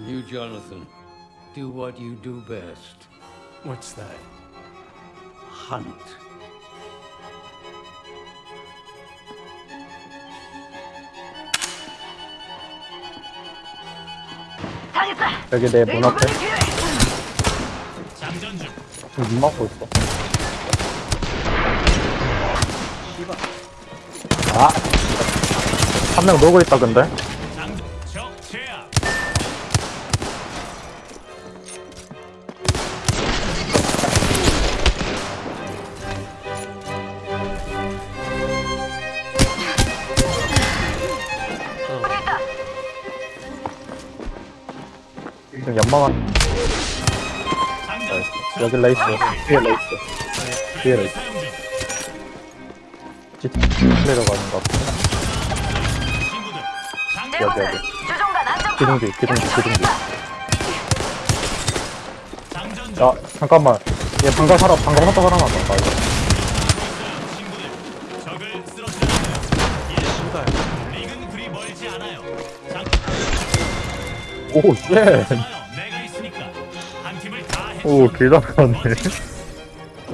You, Jonathan, do what you do best. What's that? Hunt. 여기 내 문 앞에. 지금 눈 막고 있어. 아! 한 명 놀고 있다, 근데? 지금 장전. 여기 레이스. 뒤에 레이스. 뒤에 레이스. 내려가는 것 같아. 여기, 여기. 주종관 안전 기둥기, 기둥기, 기둥기. 장전 중. 야, 잠깐만. 얘 방금 살아, 방금 화도 살아났다. 나 이거. 예. 릭은 그리 멀지 않아요. 장. 오, 쉣. 오, 길다, 그네